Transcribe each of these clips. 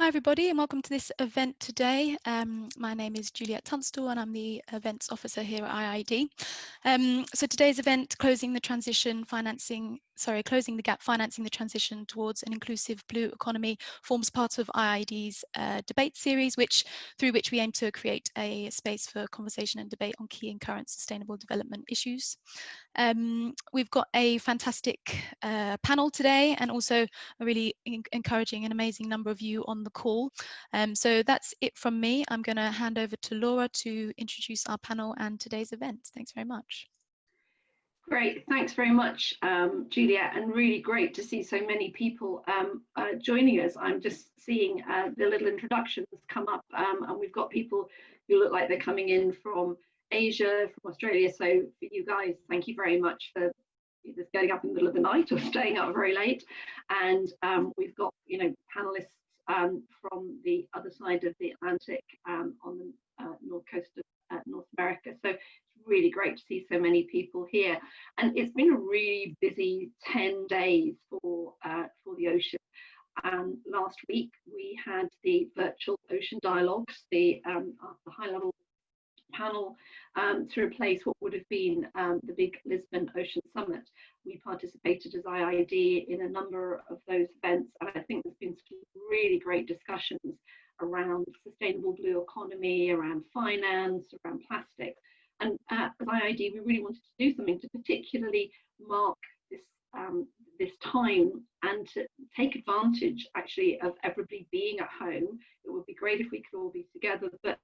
Hi everybody and welcome to this event today. Um, my name is Juliet Tunstall and I'm the events officer here at IIED. Um, so today's event, closing the transition financing, sorry, closing the gap financing the transition towards an inclusive blue economy forms part of IIED's uh, debate series, which through which we aim to create a space for conversation and debate on key and current sustainable development issues. Um, we've got a fantastic uh, panel today and also a really encouraging and amazing number of you on the call. Um, so that's it from me. I'm going to hand over to Laura to introduce our panel and today's event. Thanks very much. Great, thanks very much, um, Juliet, and really great to see so many people um, uh, joining us. I'm just seeing uh, the little introductions come up, um, and we've got people who look like they're coming in from Asia, from Australia. So for you guys, thank you very much for either getting up in the middle of the night or staying up very late. And um, we've got, you know, panelists um, from the other side of the Atlantic um, on the uh, north coast of uh, North America. So it's really great to see so many people here. And it's been a really busy 10 days for, uh, for the ocean. And last week we had the virtual ocean dialogues, the, um, the high level panel um, to replace what would have been um, the big Lisbon Ocean Summit. We participated as IIED in a number of those events, and I think there's been some really great discussions around sustainable blue economy, around finance, around plastics. And uh, as IIED, we really wanted to do something to particularly mark this um, this time and to take advantage actually of everybody being at home. It would be great if we could all be together, but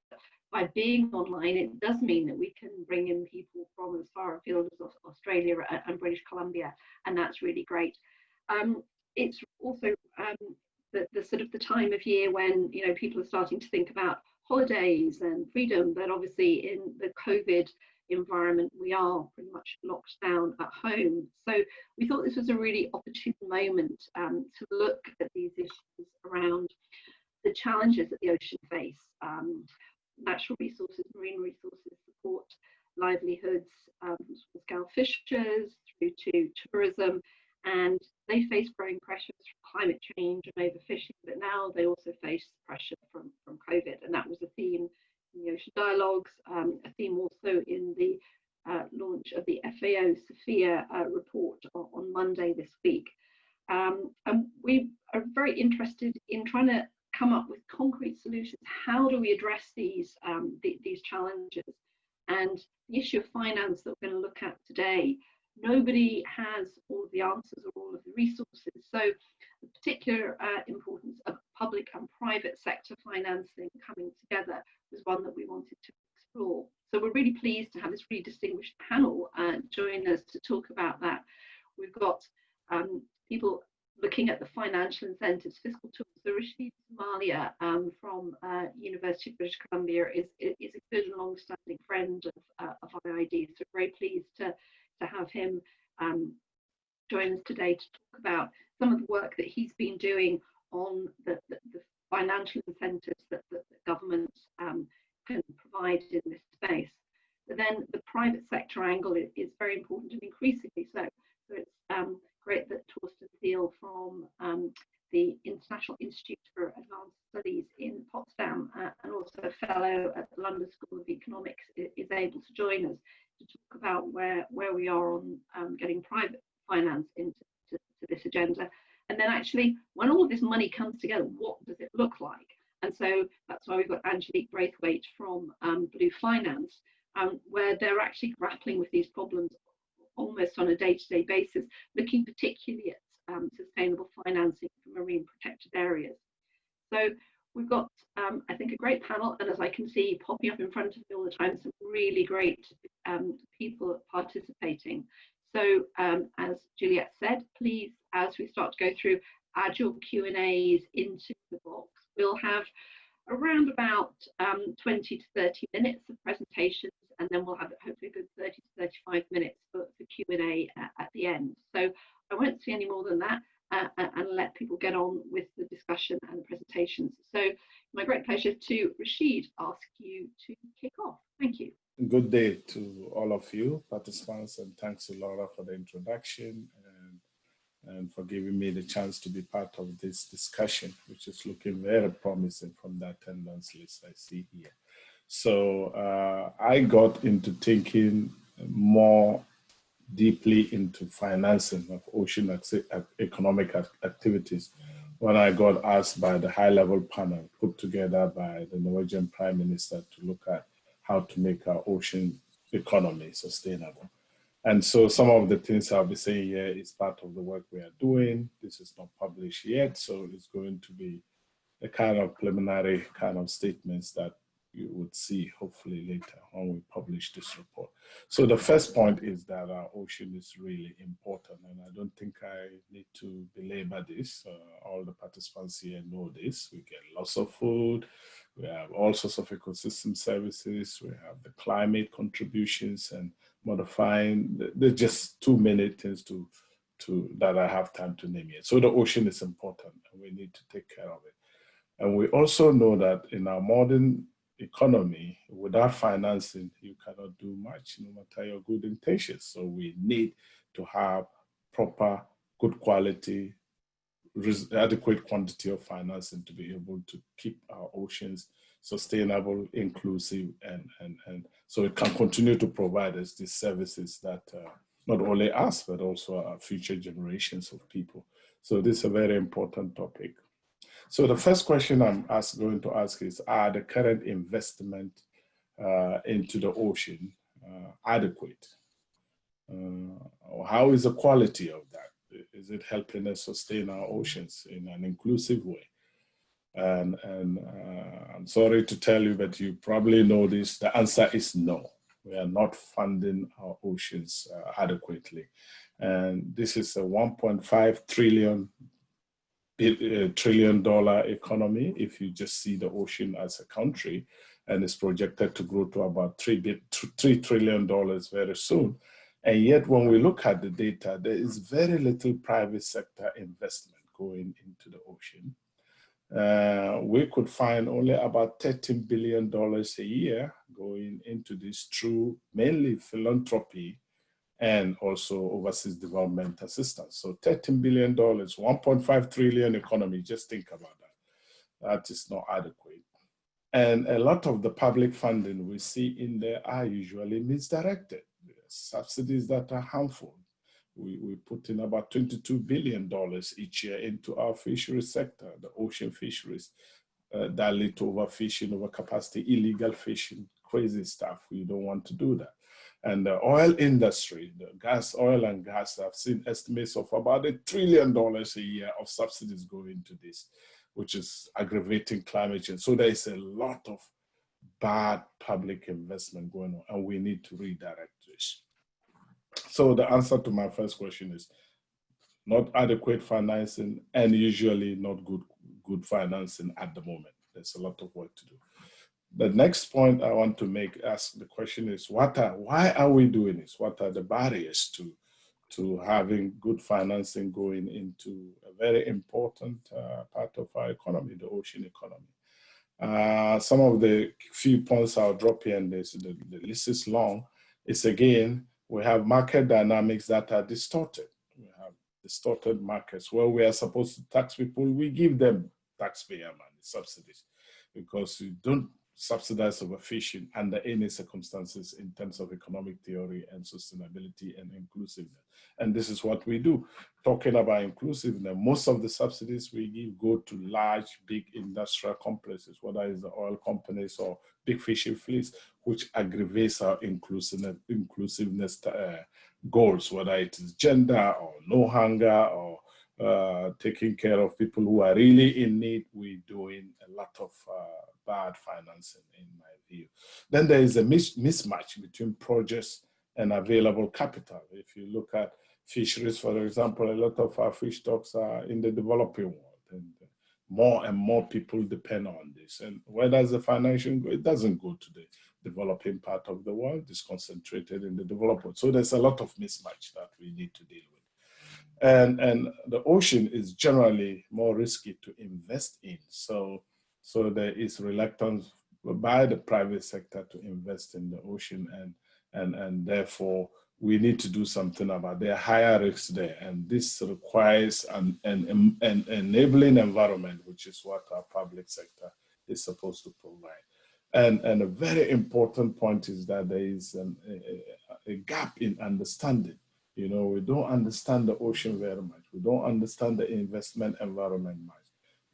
by being online, it does mean that we can bring in people from as far afield as Australia and British Columbia, and that's really great. Um, it's also um, the, the sort of the time of year when you know people are starting to think about holidays and freedom, but obviously in the COVID environment, we are pretty much locked down at home. So we thought this was a really opportune moment um, to look at these issues around the challenges that the ocean face. Natural resources, marine resources support livelihoods um, from small scale fishers through to tourism and they face growing pressures from climate change and overfishing, but now they also face pressure from, from COVID. And that was a theme in the Ocean Dialogues, um, a theme also in the uh, launch of the FAO SOFIA uh, report on, on, Monday this week. Um, and we are very interested in trying to come up with concrete solutions. How do we address these, um, th these challenges? And the issue of finance that we're going to look at today, nobody has all of the answers or all of the resources. So the particular uh, importance of public and private sector financing coming together was one that we wanted to explore. So we're really pleased to have this really distinguished panel uh, join us to talk about that. We've got um, people looking at the financial incentives, fiscal tools. So Rashid Sumaila um, from uh, University of British Columbia is, is a good and long-standing friend of, uh, of IIED. So very pleased to, to have him um, join us today to talk about some of the work that he's been doing on the, the, the financial incentives that, that, that governments um, can provide in this space. But then the private sector angle is, is very important and increasingly so. So it's um, great that Torsten Thiel from um, the International Institute for Advanced Studies in Potsdam uh, and also a fellow at the London School of Economics is, able to join us to talk about where, where we are on um, getting private finance into to, to this agenda. And then actually, when all of this money comes together, what does it look like? And so that's why we've got Angelique Brathwaite from um, Blue Finance, um, where they're actually grappling with these problems almost on a day-to-day -day basis, looking particularly at um, sustainable financing areas. So we've got, um, I think, a great panel, and as I can see popping up in front of me all the time, some really great um, people participating. So um, as Juliet said, please, as we start to go through, add your Q&As into the box. We'll have around about um, 20 to 30 minutes of presentations and then we'll have hopefully a good 30 to 35 minutes for, for Q&A at, at, the end. So I won't see any more than that uh, and let people get on with the discussion and the presentations. So my great pleasure to Rashid ask you to kick off. Thank you. Good day to all of you participants and thanks to Laura for the introduction and and for giving me the chance to be part of this discussion, which is looking very promising from the attendance list I see here. So uh, I got into thinking more deeply into financing of ocean economic activities when I got asked by the high level panel put together by the Norwegian Prime Minister to look at how to make our ocean economy sustainable. And so some of the things I'll be saying here is part of the work we are doing. This is not published yet, so it's going to be a kind of preliminary kind of statements that you would see hopefully later when we publish this report. So the first point is that our ocean is really important and I don't think I need to belabor this. Uh, all the participants here know this. We get lots of food, we have all sorts of ecosystem services, we have the climate contributions and modifying, there's just too many things to, to that I have time to name yet. So the ocean is important and we need to take care of it. And we also know that in our modern economy, without financing, you cannot do much, no matter your good intentions. So we need to have proper, good quality, adequate quantity of financing to be able to keep our oceans sustainable, inclusive, and, and, and so it can continue to provide us these services that uh, not only us, but also our future generations of people. So this is a very important topic. So the first question I'm ask, going to ask is, are the current investment uh, into the ocean uh, adequate? Uh, how is the quality of that? Is it helping us sustain our oceans in an inclusive way? And, and uh, I'm sorry to tell you, but you probably know this, the answer is no. We are not funding our oceans uh, adequately. And this is a 1.5 trillion trillion dollar economy if you just see the ocean as a country and it's projected to grow to about three, $3 trillion very soon. And yet when we look at the data, there is very little private sector investment going into the ocean. Uh, we could find only about $13 billion a year going into this through mainly philanthropy and also overseas development assistance. So $13 billion, 1.5 trillion economy, just think about that. That is not adequate. And a lot of the public funding we see in there are usually misdirected. Subsidies that are harmful. We, we put in about $22 billion each year into our fisheries sector, the ocean fisheries, uh, that lead to overfishing, overcapacity, illegal fishing, crazy stuff. We don't want to do that. And the oil industry, the gas, oil and gas, I've seen estimates of about a trillion dollars a year of subsidies going into this, which is aggravating climate change. So there is a lot of bad public investment going on and we need to redirect this. So the answer to my first question is not adequate financing and usually not good, good financing at the moment. There's a lot of work to do the next point I want to make, ask the question is, what are, why are we doing this? What are the barriers to, to having good financing going into a very important uh, part of our economy, the ocean economy? Uh, some of the few points I'll drop here, and this, the, the list is long, is again, we have market dynamics that are distorted. We have distorted markets where we are supposed to tax people, we give them taxpayer money, subsidies, because you don't subsidized overfishing under any circumstances in terms of economic theory and sustainability and inclusiveness. And this is what we do. Talking about inclusiveness, most of the subsidies we give go to large, big industrial complexes, whether it's the oil companies or big fishing fleets, which aggravates our inclusiveness, inclusiveness uh, goals, whether it is gender or no hunger or uh, taking care of people who are really in need, we're doing a lot of uh, bad financing in my view. Then there is a mis mismatch between projects and available capital. If you look at fisheries, for example, a lot of our fish stocks are in the developing world and more and more people depend on this. And where does the financing go? It doesn't go to the developing part of the world, it's concentrated in the developing. So there's a lot of mismatch that we need to deal with. And, and the ocean is generally more risky to invest in. So so there is reluctance by the private sector to invest in the ocean and, and, and therefore we need to do something about there are higher risks there and this requires an, an, an enabling environment which is what our public sector is supposed to provide. And and a very important point is that there is an, a, a, gap in understanding. You know we don't understand the ocean very much. We don't understand the investment environment much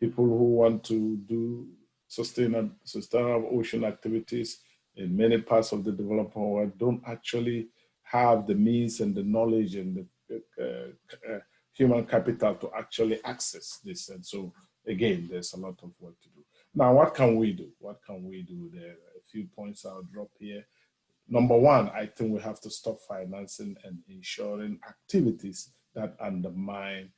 people who want to do sustainable sustainable ocean activities in many parts of the developing world don't actually have the means and the knowledge and the uh, uh, human capital to actually access this. And so again, there's a lot of work to do. Now, what can we do? What can we do? There are a few points I'll drop here. Number one, I think we have to stop financing and ensuring activities that undermine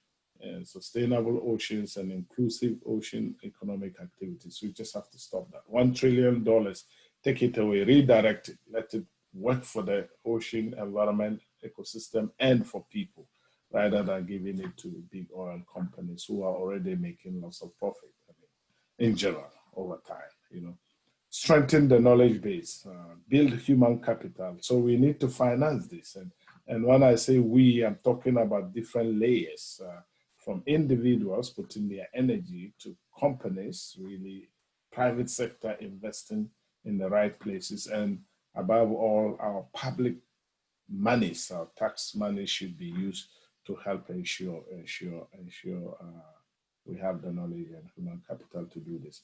uh, sustainable oceans and inclusive ocean economic activities. We just have to stop that. One trillion dollars, take it away, redirect it, let it work for the ocean environment ecosystem and for people rather than giving it to big oil companies who are already making lots of profit I mean, in general over time you know strengthen the knowledge base uh, build human capital so we need to finance this and and when i say we i'm talking about different layers uh, from individuals putting their energy to companies really private sector investing in the right places and above all, our public monies, our tax money should be used to help ensure, ensure, ensure uh, we have the knowledge and human capital to do this.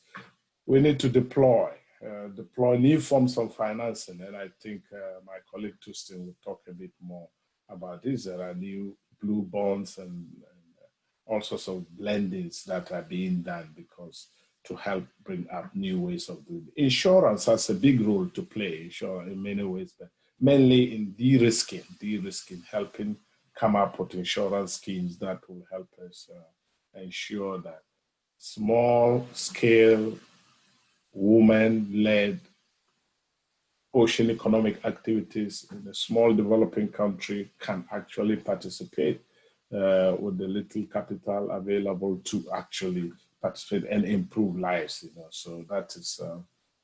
We need to deploy, uh, deploy new forms of financing. And I think uh, my colleague Torsten will talk a bit more about this. There are new blue bonds and, and all sorts of blendings that are being done because to help bring up new ways of doing it. Insurance has a big role to play, sure, in many ways, but mainly in de-risking, de-risking, helping come up with insurance schemes that will help us uh, ensure that small scale woman-led ocean economic activities in a small developing country can actually participate uh, with the little capital available to actually participate and improve lives, you know, so that is uh,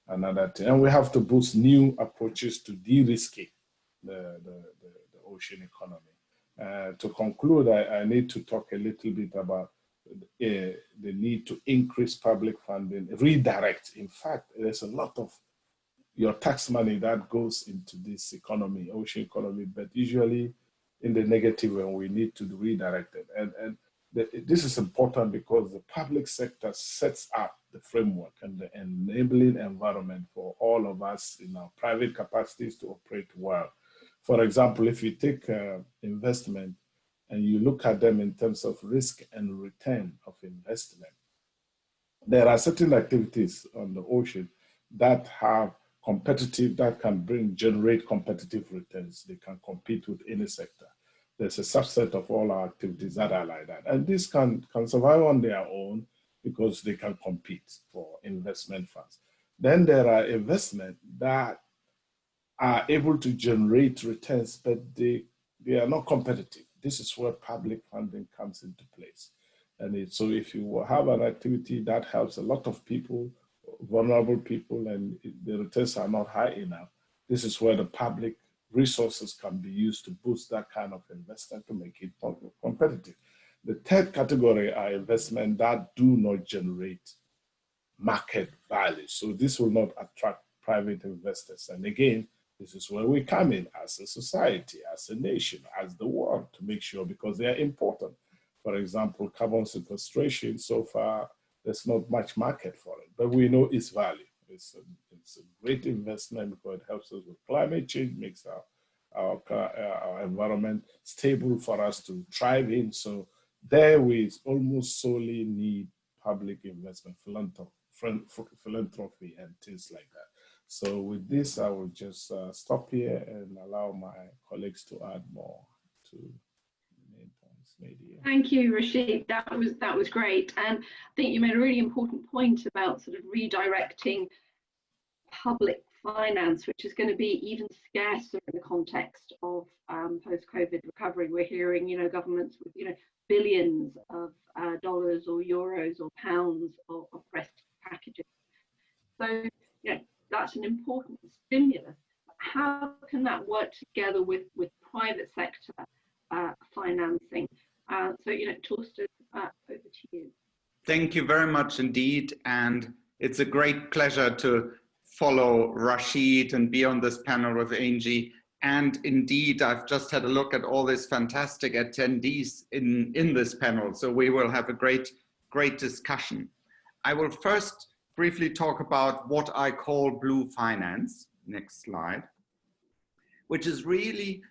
another thing. And we have to boost new approaches to de-risking the, the, the, the, ocean economy. Uh, to conclude, I, I, need to talk a little bit about uh, the need to increase public funding, redirect. In fact, there's a lot of your tax money that goes into this economy, ocean economy, but usually in the and we need to redirect it. And, and this is important because the public sector sets up the framework and the enabling environment for all of us in our private capacities to operate well. For example, if you take uh, investment and you look at them in terms of risk and return of investment, there are certain activities on the ocean that have competitive, that can bring, generate competitive returns. They can compete with any sector there's a subset of all our activities that are like that. And this can, can survive on their own because they can compete for investment funds. Then there are investment that are able to generate returns, but they, they are not competitive. This is where public funding comes into place. And it, so if you have an activity that helps a lot of people, vulnerable people, and the returns are not high enough, this is where the public resources can be used to boost that kind of investment to make it more competitive. The third category are investment that do not generate market value. So this will not attract private investors. And again, this is where we come in as a society, as a nation, as the world to make sure because they are important. For example, carbon sequestration, so far, there's not much market for it, but we know its value. It's a, it's a great investment because it helps us with climate change, makes our, our, our environment stable for us to thrive in. So there we almost solely need public investment, philanthropy and things like that. So with this, I will just uh, stop here and allow my colleagues to add more to points. Thank you, Rashid. That was that was great, and I think you made a really important point about sort of redirecting public finance, which is going to be even scarcer in the context of um, post-COVID recovery. We're hearing, you know, governments with, you know, billions of uh, dollars or euros or pounds of, of packages. So, you know, that's an important stimulus. How can that work together with, with private sector uh, financing. Uh, so, you know, Torsten, uh, over to you. Thank you very much indeed. And it's a great pleasure to follow Rashid and be on this panel with Angie. And indeed, I've just had a look at all these fantastic attendees in, in this panel. So we will have a great, great discussion. I will first briefly talk about what I call blue finance. Next slide. Which is really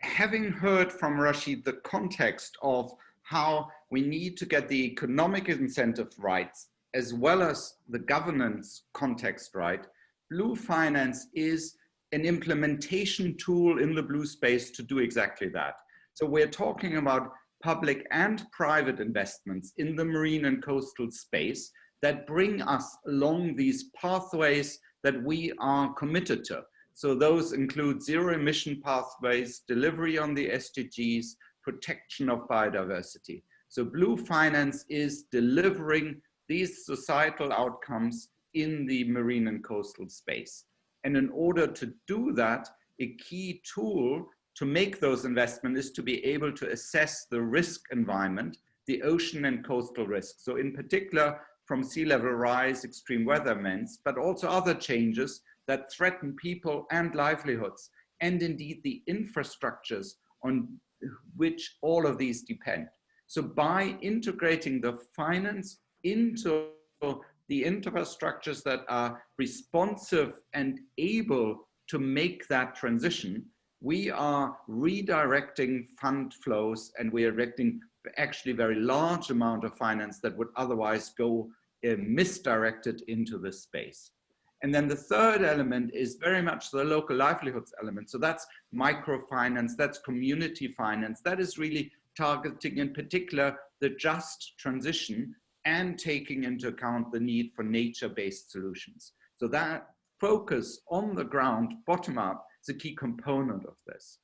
having heard from Rashid the context of how we need to get the economic incentive rights as well as the governance context right, blue finance is an implementation tool in the blue space to do exactly that. So we're talking about public and private investments in the marine and coastal space that bring us along these pathways that we are committed to. So those include zero emission pathways, delivery on the SDGs, protection of biodiversity. So blue finance is delivering these societal outcomes in the marine and coastal space. And in order to do that, a key tool to make those investments is to be able to assess the risk environment, the ocean and coastal risks. So in particular, from sea level rise, extreme weather events, but also other changes that threaten people and livelihoods, and indeed the infrastructures on which all of these depend. So by integrating the finance into the infrastructures that are responsive and able to make that transition, we are redirecting fund flows and we are directing actually very large amount of finance that would otherwise go uh, misdirected into this space. And then the third element is very much the local livelihoods element. So that's microfinance, that's community finance. That is really targeting in particular the just transition and taking into account the need for nature-based solutions. So that focus on the ground, bottom up, is a key component of this.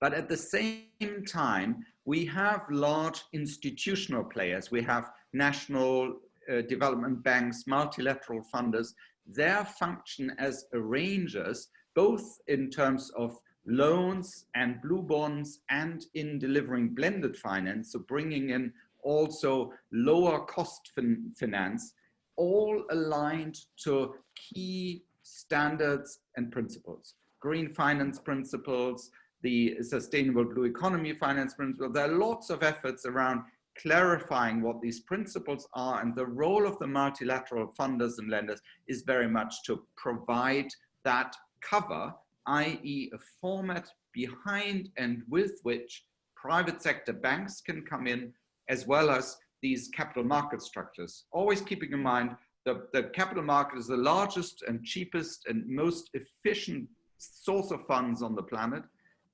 But at the same time, we have large institutional players. We have national uh, development banks, multilateral funders their function as arrangers, both in terms of loans and blue bonds and in delivering blended finance, so bringing in also lower cost fin finance, all aligned to key standards and principles. Green finance principles, the sustainable blue economy finance principle. There are lots of efforts around clarifying what these principles are and the role of the multilateral funders and lenders is very much to provide that cover, i.e. a format behind and with which private sector banks can come in as well as these capital market structures. Always keeping in mind that the capital market is the largest and cheapest and most efficient source of funds on the planet,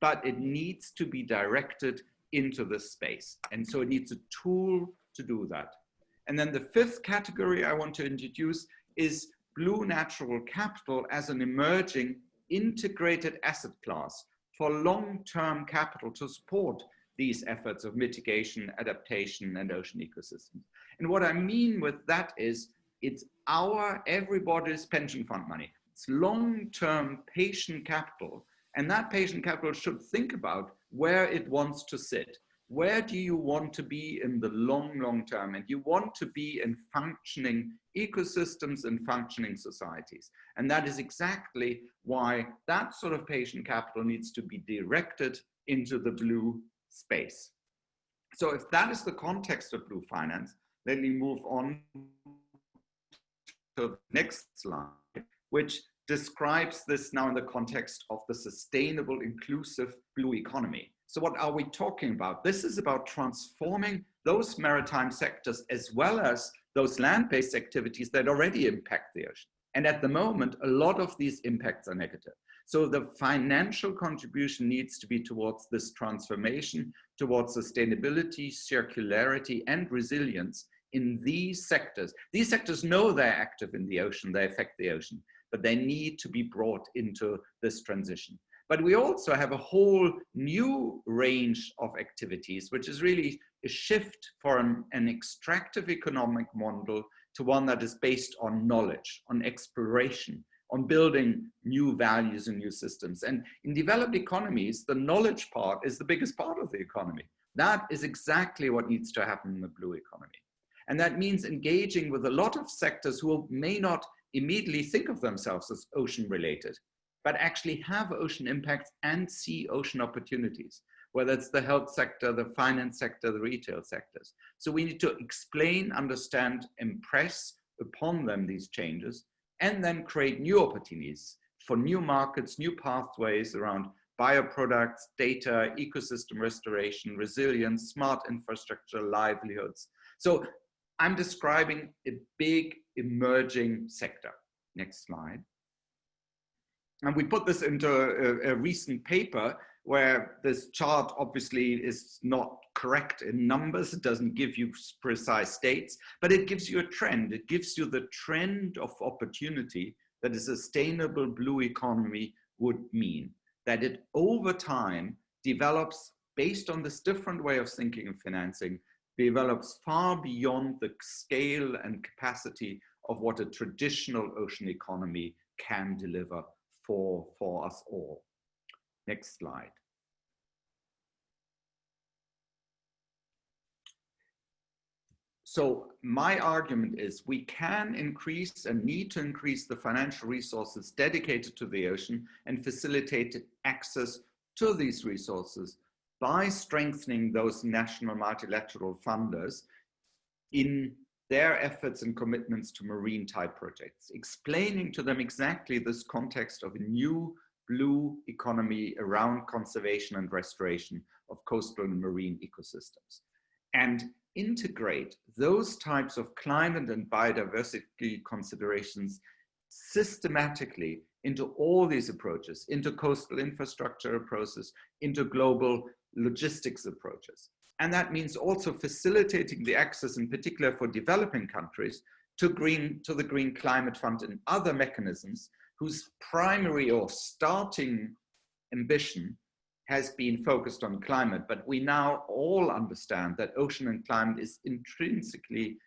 but it needs to be directed into this space. And so it needs a tool to do that. And then the fifth category I want to introduce is blue natural capital as an emerging integrated asset class for long-term capital to support these efforts of mitigation, adaptation, and ocean ecosystems. And what I mean with that is it's our everybody's pension fund money. It's long-term patient capital. And that patient capital should think about where it wants to sit. Where do you want to be in the long, long term? And you want to be in functioning ecosystems and functioning societies. And that is exactly why that sort of patient capital needs to be directed into the blue space. So if that is the context of blue finance, let me move on to the next slide, which describes this now in the context of the sustainable, inclusive blue economy. So what are we talking about? This is about transforming those maritime sectors as well as those land-based activities that already impact the ocean. And at the moment, a lot of these impacts are negative. So the financial contribution needs to be towards this transformation, towards sustainability, circularity, and resilience in these sectors. These sectors know they're active in the ocean, they affect the ocean but they need to be brought into this transition. But we also have a whole new range of activities, which is really a shift from an extractive economic model to one that is based on knowledge, on exploration, on building new values and new systems. And in developed economies, the knowledge part is the biggest part of the economy. That is exactly what needs to happen in the blue economy. And that means engaging with a lot of sectors who may not immediately think of themselves as ocean related, but actually have ocean impacts and see ocean opportunities, whether it's the health sector, the finance sector, the retail sectors. So we need to explain, understand, impress upon them these changes, and then create new opportunities for new markets, new pathways around bioproducts, data, ecosystem restoration, resilience, smart infrastructure, livelihoods. So I'm describing a big emerging sector. Next slide. And we put this into a, a, recent paper where this chart obviously is not correct in numbers. It doesn't give you precise dates, but it gives you a trend. It gives you the trend of opportunity that a sustainable blue economy would mean. That it over time develops based on this different way of thinking and financing, develops far beyond the scale and capacity of what a traditional ocean economy can deliver for, for us all. Next slide. So my argument is we can increase and need to increase the financial resources dedicated to the ocean and facilitate access to these resources by strengthening those national multilateral funders in their efforts and commitments to marine type projects, explaining to them exactly this context of a new blue economy around conservation and restoration of coastal and marine ecosystems. And integrate those types of climate and biodiversity considerations systematically into all these approaches, into coastal infrastructure approaches, into global logistics approaches. And that means also facilitating the access in particular for developing countries to, green, to the Green Climate Fund and other mechanisms whose primary or starting ambition has been focused on climate, but we now all understand that ocean and climate is intrinsically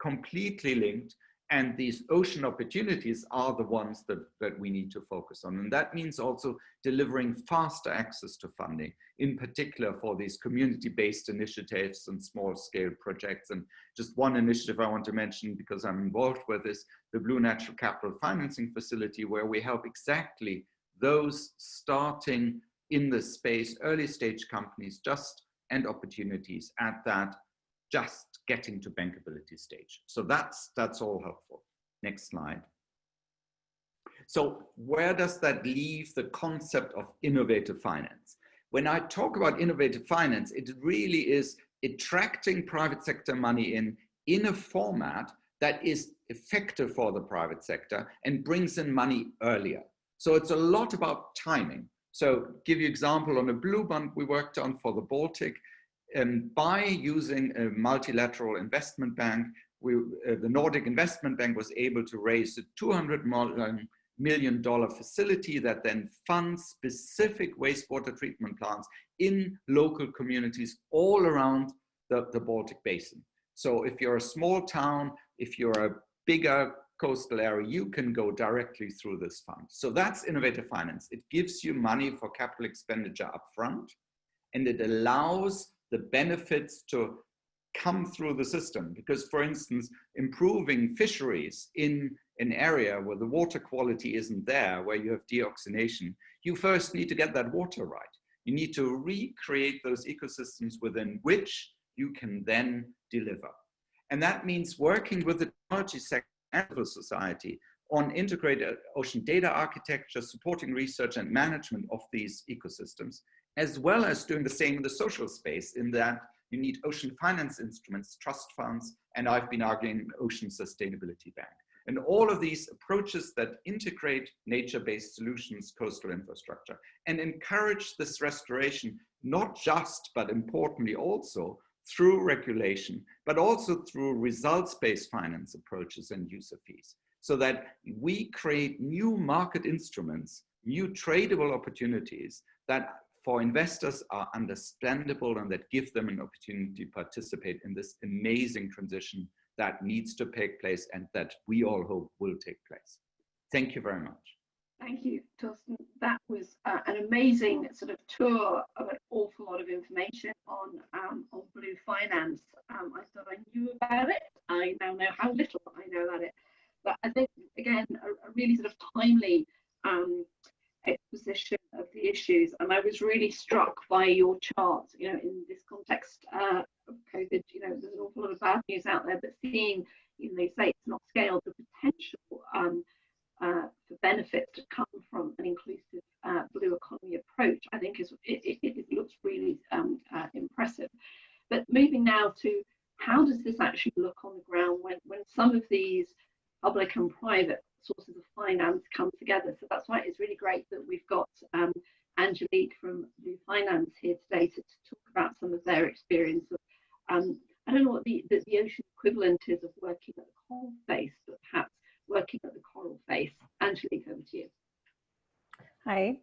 completely linked and these ocean opportunities are the ones that, that we need to focus on. And that means also delivering faster access to funding, in particular for these community-based initiatives and small scale projects. And just one initiative I want to mention because I'm involved with is the Blue Natural Capital Financing Facility, where we help exactly those starting in the space, early stage companies just and opportunities at that just getting to bankability stage. So that's, that's all helpful. Next slide. So where does that leave the concept of innovative finance? When I talk about innovative finance, it really is attracting private sector money in, in a format that is effective for the private sector and brings in money earlier. So it's a lot about timing. So give you example on a blue bond we worked on for the Baltic, um, by using a multilateral investment bank, we, uh, the Nordic Investment Bank was able to raise a 200 million dollar facility that then funds specific wastewater treatment plants in local communities all around the, the Baltic Basin. So if you're a small town, if you're a bigger coastal area, you can go directly through this fund. So that's innovative finance. It gives you money for capital expenditure upfront, and it allows the benefits to come through the system. Because for instance, improving fisheries in an area where the water quality isn't there, where you have deoxygenation, you first need to get that water right. You need to recreate those ecosystems within which you can then deliver. And that means working with the technology sector and society on integrated ocean data architecture, supporting research and management of these ecosystems, as well as doing the same in the social space in that you need ocean finance instruments, trust funds, and I've been arguing Ocean Sustainability Bank. And all of these approaches that integrate nature-based solutions, coastal infrastructure, and encourage this restoration, not just, but importantly also, through regulation, but also through results-based finance approaches and user fees, so that we create new market instruments, new tradable opportunities that for investors are understandable and that give them an opportunity to participate in this amazing transition that needs to take place and that we all hope will take place. Thank you very much. Thank you, Torsten. That was uh, an amazing sort of tour of an awful lot of information on um, on blue finance. Um, I thought I knew about it. I now know how little I know about it. But I think again a, a really sort of timely um, exposition of the issues. And I was really struck by your chart. You know, in this context uh, of COVID, you know, there's an awful lot of bad news out there. But seeing, you know, they say it's not scaled the potential. Um, uh, for benefits to come from an inclusive uh, blue economy approach, I think is it, it, it looks really um, uh, impressive. But moving now to how does this actually look on the ground when, when some of these public and private sources of finance come together? So that's why it's really great that we've got um, Angelique from Blue Finance here today to, to, talk about some of their experience of um, I don't know what the, the, the ocean equivalent is of working at the coal face, but perhaps working at the coral face. Angelique, over to you. Hi.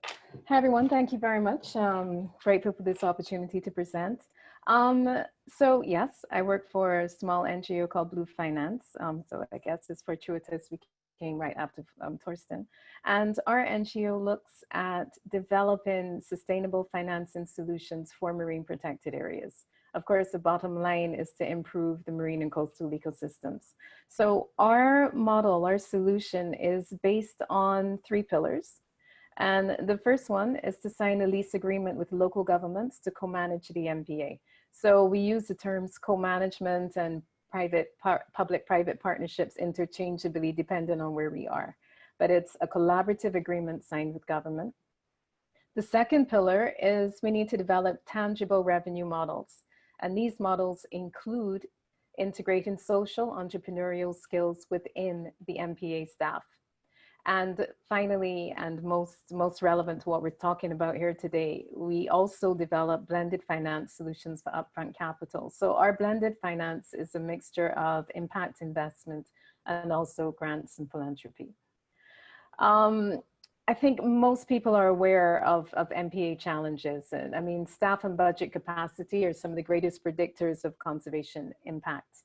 Hi, everyone. Thank you very much. Um, grateful for this opportunity to present. Um, so yes, I work for a small NGO called Blue Finance. Um, so I guess it's fortuitous we came right after um, Torsten. And our NGO looks at developing sustainable financing solutions for marine protected areas. Of course, the bottom line is to improve the marine and coastal ecosystems. So our model, our solution is based on three pillars. And the first one is to sign a lease agreement with local governments to co-manage the MPA. So we use the terms co-management and private public-private partnerships interchangeably depending on where we are. But it's a collaborative agreement signed with government. The second pillar is we need to develop tangible revenue models. And these models include integrating social entrepreneurial skills within the MPA staff. And finally, and most, most relevant to what we're talking about here today, we also develop blended finance solutions for upfront capital. So our blended finance is a mixture of impact investment and also grants and philanthropy. Um, I think most people are aware of, of MPA challenges. And I mean, staff and budget capacity are some of the greatest predictors of conservation impact.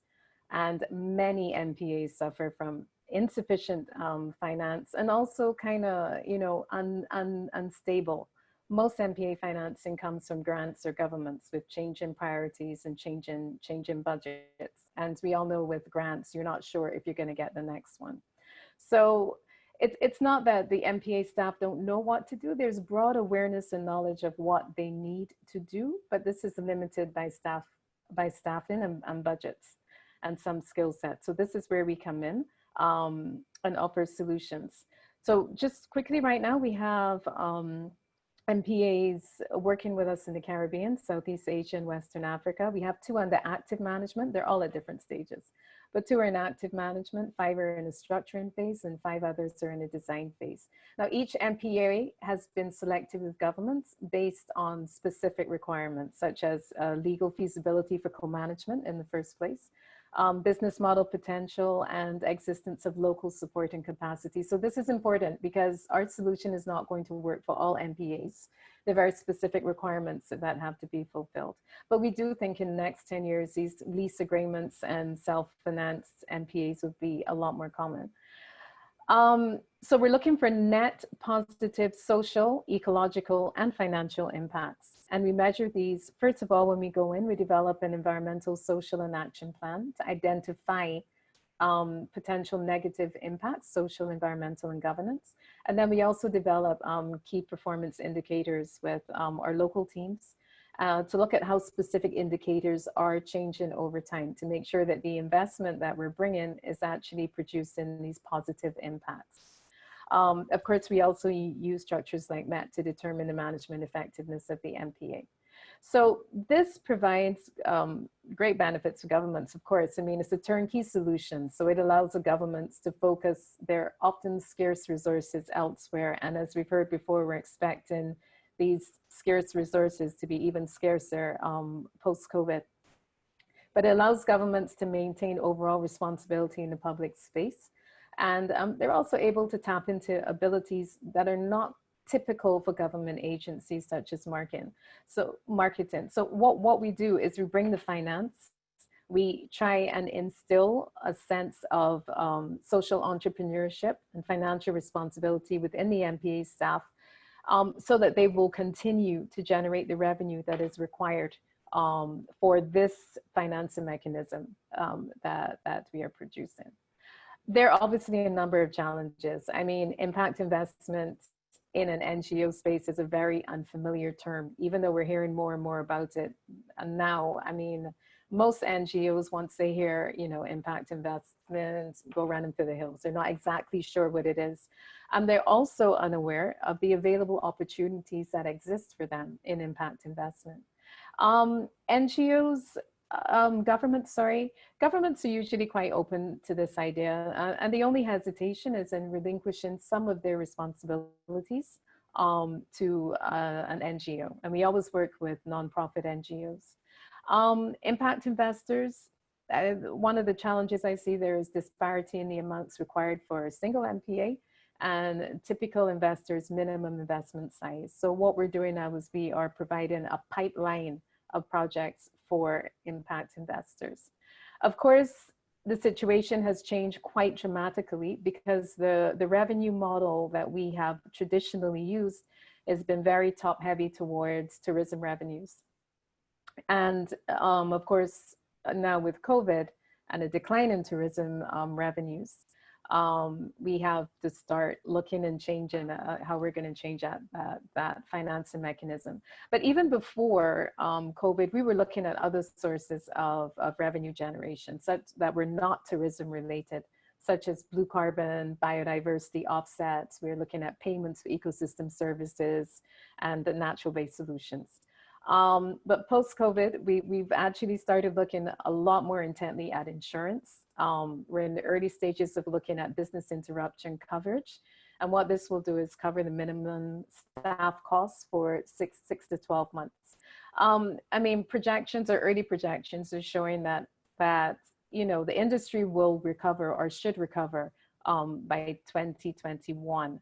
And many MPAs suffer from insufficient um, finance and also kind of, you know, un, un, unstable. Most MPA financing comes from grants or governments with change in priorities and change in, change in budgets. And we all know with grants, you're not sure if you're gonna get the next one. So it's, it's not that the MPA staff don't know what to do. There's broad awareness and knowledge of what they need to do, but this is limited by staff, by staffing and, and budgets and some skill sets. So this is where we come in um, and offer solutions. So just quickly right now, we have um, MPAs working with us in the Caribbean, Southeast Asia and Western Africa. We have two under active management. They're all at different stages but two are in active management, five are in a structuring phase, and five others are in a design phase. Now, each MPA has been selected with governments based on specific requirements, such as uh, legal feasibility for co-management in the first place, um, business model potential and existence of local support and capacity. So this is important because our solution is not going to work for all MPAs. There are very specific requirements that have to be fulfilled. But we do think in the next 10 years, these lease agreements and self-financed MPAs would be a lot more common. Um, so we're looking for net positive social, ecological, and financial impacts. And we measure these, first of all, when we go in, we develop an environmental, social, and action plan to identify um, potential negative impacts, social, environmental, and governance. And then we also develop um, key performance indicators with um, our local teams uh, to look at how specific indicators are changing over time to make sure that the investment that we're bringing is actually producing these positive impacts. Um, of course, we also use structures like MET to determine the management effectiveness of the MPA. So this provides um, great benefits to governments, of course. I mean, it's a turnkey solution. So it allows the governments to focus their often scarce resources elsewhere. And as we've heard before, we're expecting these scarce resources to be even scarcer um, post-COVID. But it allows governments to maintain overall responsibility in the public space and um, they're also able to tap into abilities that are not typical for government agencies such as marketing. So marketing. So what, what we do is we bring the finance, we try and instill a sense of um, social entrepreneurship and financial responsibility within the MPA staff um, so that they will continue to generate the revenue that is required um, for this financing mechanism um, that, that we are producing. There are obviously a number of challenges. I mean, impact investment in an NGO space is a very unfamiliar term, even though we're hearing more and more about it and now. I mean, most NGOs, once they hear, you know, impact investment, go running for the hills. They're not exactly sure what it is. And they're also unaware of the available opportunities that exist for them in impact investment. Um, NGOs, um, governments, sorry, governments are usually quite open to this idea. Uh, and the only hesitation is in relinquishing some of their responsibilities um, to uh, an NGO. And we always work with nonprofit NGOs. Um, impact investors, uh, one of the challenges I see there is disparity in the amounts required for a single MPA and typical investors minimum investment size. So what we're doing now is we are providing a pipeline of projects for impact investors. Of course, the situation has changed quite dramatically because the, the revenue model that we have traditionally used has been very top heavy towards tourism revenues. And um, of course, now with COVID and a decline in tourism um, revenues, um, we have to start looking and changing uh, how we're going to change that, that, financing mechanism. But even before um, COVID, we were looking at other sources of, of revenue generation such that were not tourism related, such as blue carbon, biodiversity offsets. We we're looking at payments for ecosystem services and the natural-based solutions. Um, but post-COVID, we, we've actually started looking a lot more intently at insurance um, we're in the early stages of looking at business interruption coverage. And what this will do is cover the minimum staff costs for six, six to 12 months. Um, I mean, projections or early projections are showing that, that, you know, the industry will recover or should recover um, by 2021.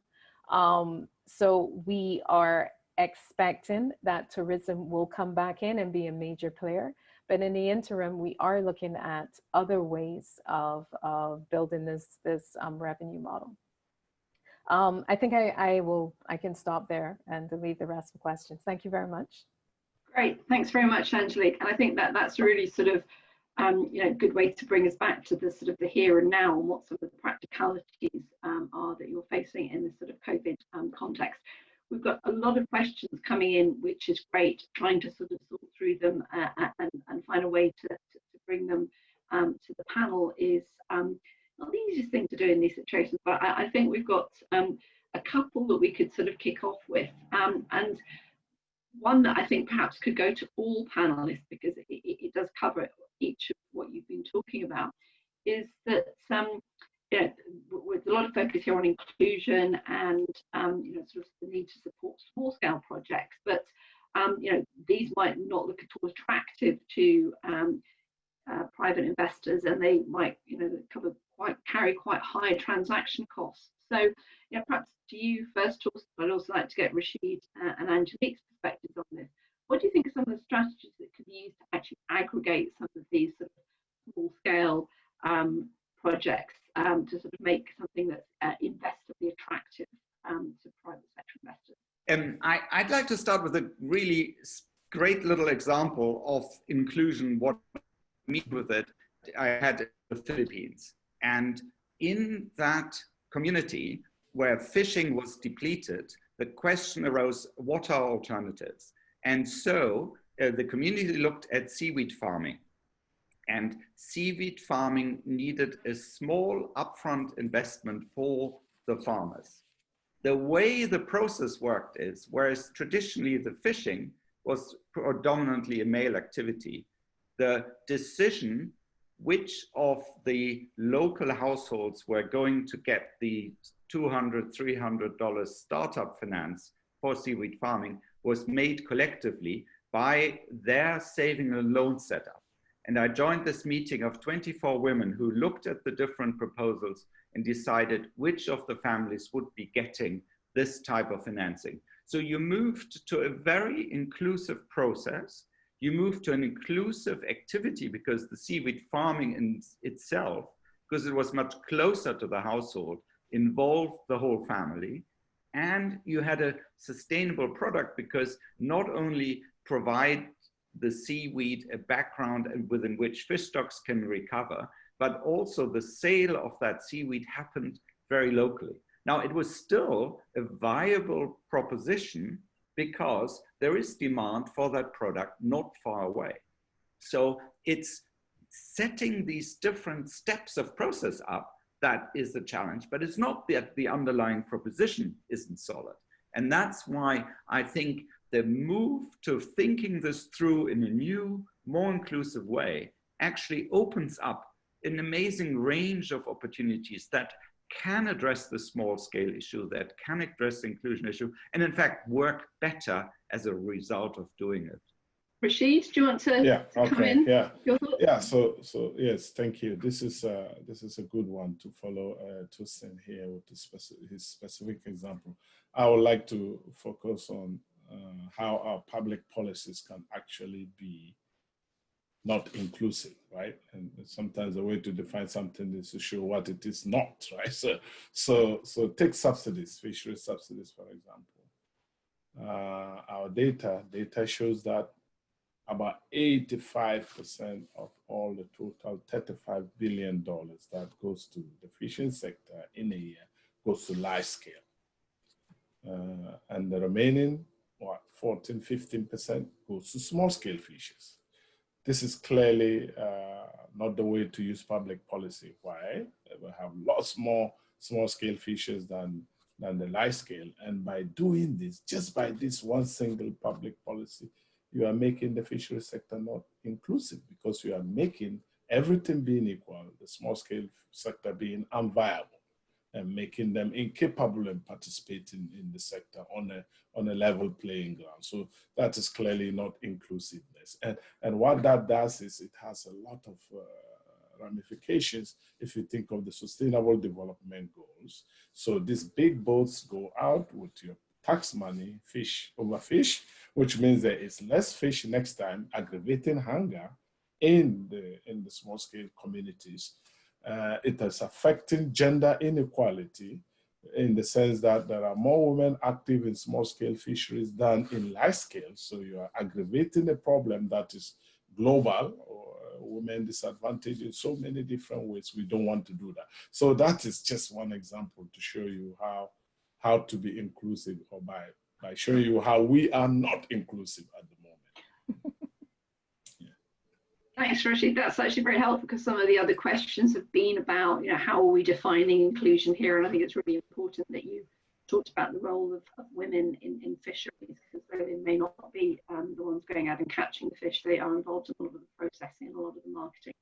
Um, so we are expecting that tourism will come back in and be a major player. But in the interim, we are looking at other ways of, of building this, this um, revenue model. Um, I think I, I will, I can stop there and leave the rest for questions. Thank you very much. Great, thanks very much, Angelique. And I think that that's really sort of, um, you know, good way to bring us back to the sort of the here and now and what some of the practicalities um, are that you're facing in this sort of COVID um, context. We've got a lot of questions coming in, which is great, trying to sort of sort through them uh, and, and find a way to, to, to bring them um, to the panel is um, not the easiest thing to do in these situations, but I, I think we've got um, a couple that we could sort of kick off with. Um, and one that I think perhaps could go to all panelists because it, it, it does cover each of what you've been talking about is that um, know, with a lot of focus here on inclusion and um, you know sort of the need to support small scale projects, but um, you know these might not look at all attractive to um, uh, private investors, and they might you know cover quite carry quite high transaction costs. So you know, perhaps to you first, I'd also like to get Rashid uh, and Angelique's perspectives on this. What do you think are some of the strategies that could be used to actually aggregate some of these sort of small scale um, projects um, to sort of make something that's uh, investably attractive um, to private sector investors? Um, I, would like to start with a really great little example of inclusion, what I mean with it. I had the Philippines. And in that community where fishing was depleted, the question arose, what are alternatives? And so uh, the community looked at seaweed farming and seaweed farming needed a small upfront investment for the farmers. The way the process worked is, whereas traditionally the fishing was predominantly a male activity, the decision which of the local households were going to get the $200, $300 startup finance for seaweed farming was made collectively by their saving and loan setup. And I joined this meeting of 24 women who looked at the different proposals and decided which of the families would be getting this type of financing. So you moved to a very inclusive process. you moved to an inclusive activity because the seaweed farming in itself, because it was much closer to the household, involved the whole family. And you had a sustainable product because not only provide the seaweed a background within which fish stocks can recover, but also the sale of that seaweed happened very locally. Now, it was still a viable proposition because there is demand for that product not far away. So it's setting these different steps of process up that is the challenge, but it's not that the underlying proposition isn't solid. And that's why I think the move to thinking this through in a new, more inclusive way actually opens up an amazing range of opportunities that can address the small scale issue, that can address the inclusion issue, and in fact work better as a result of doing it. Rashid, do you want to, yeah, to okay, come in? Yeah, yeah. So, so yes, thank you. This is uh, this is a good one to follow uh, Torsten here with specific, his specific example. I would like to focus on uh, how our public policies can actually be not inclusive, right? And sometimes the way to define something is to show what it is not, right? So, so, so take subsidies, fishery subsidies, for example. Uh, our data, data shows that about 85% of all the total $35 billion that goes to the fishing sector in a year goes to large scale. Uh, and the remaining, 14, 15% goes to small scale fishes. This is clearly uh, not the way to use public policy. Why? We have lots more small scale fishes than, than the large scale. And by doing this, just by this one single public policy, you are making the fishery sector not inclusive because you are making everything being equal, the small scale sector being unviable and making them incapable of participating in the sector on a, on a level playing ground. So that is clearly not inclusiveness. And, and what that does is it has a lot of uh, ramifications if you think of the sustainable development goals. So these big boats go out with your tax money, fish over fish, which means there is less fish next time, aggravating hunger in the, in the small scale communities uh, it is affecting gender inequality in the sense that there are more women active in small scale fisheries than in large scale. So you are aggravating a problem that is global or uh, women disadvantaged in so many different ways. We don't want to do that. So that is just one example to show you how, how to be inclusive or by, by showing you how we are not inclusive at the moment. Thanks, Rashid. That's actually very helpful because some of the other questions have been about, you know, how are we defining inclusion here? And I think it's really important that you talked about the role of, of women in, in fisheries because they may not be um, the ones going out and catching the fish. They are involved in a lot of the processing and a lot of the marketing.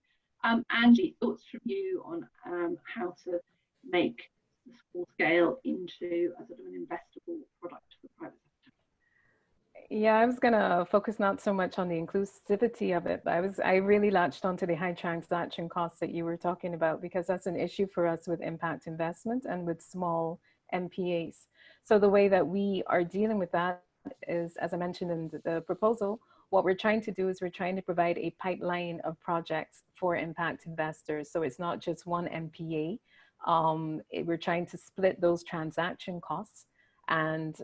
Um, Angie, thoughts from you on um, how to make the small scale into a sort of an investable product for private yeah, I was gonna focus not so much on the inclusivity of it, but I was I really latched onto the high transaction costs that you were talking about because that's an issue for us with impact investment and with small MPAs. So the way that we are dealing with that is, as I mentioned in the proposal, what we're trying to do is we're trying to provide a pipeline of projects for impact investors. So it's not just one MPA. Um, it, we're trying to split those transaction costs and